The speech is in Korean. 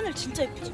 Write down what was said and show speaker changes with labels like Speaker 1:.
Speaker 1: 하늘 진짜 예쁘죠?